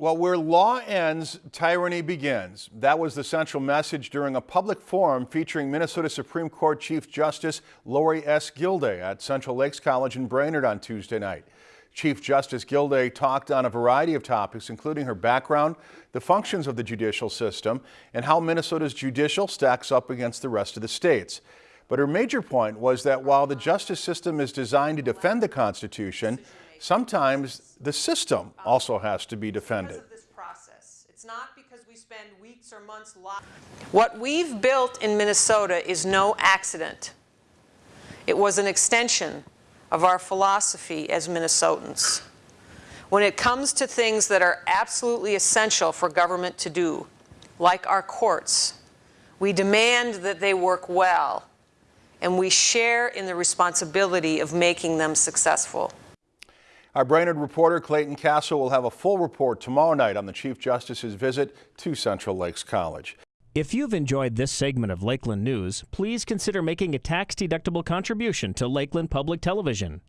Well, where law ends, tyranny begins. That was the central message during a public forum featuring Minnesota Supreme Court Chief Justice Lorie S. Gildea at Central Lakes College in Brainerd on Tuesday night. Chief Justice Gilday talked on a variety of topics, including her background, the functions of the judicial system, and how Minnesota's judicial stacks up against the rest of the states. But her major point was that while the justice system is designed to defend the Constitution, sometimes the system um, also has to be defended. Of this process. It's not because we spend weeks or months What we've built in Minnesota is no accident. It was an extension of our philosophy as Minnesotans. When it comes to things that are absolutely essential for government to do, like our courts, we demand that they work well, and we share in the responsibility of making them successful. Our Brainerd reporter Clayton Castle will have a full report tomorrow night on the Chief Justice's visit to Central Lakes College. If you've enjoyed this segment of Lakeland News, please consider making a tax-deductible contribution to Lakeland Public Television.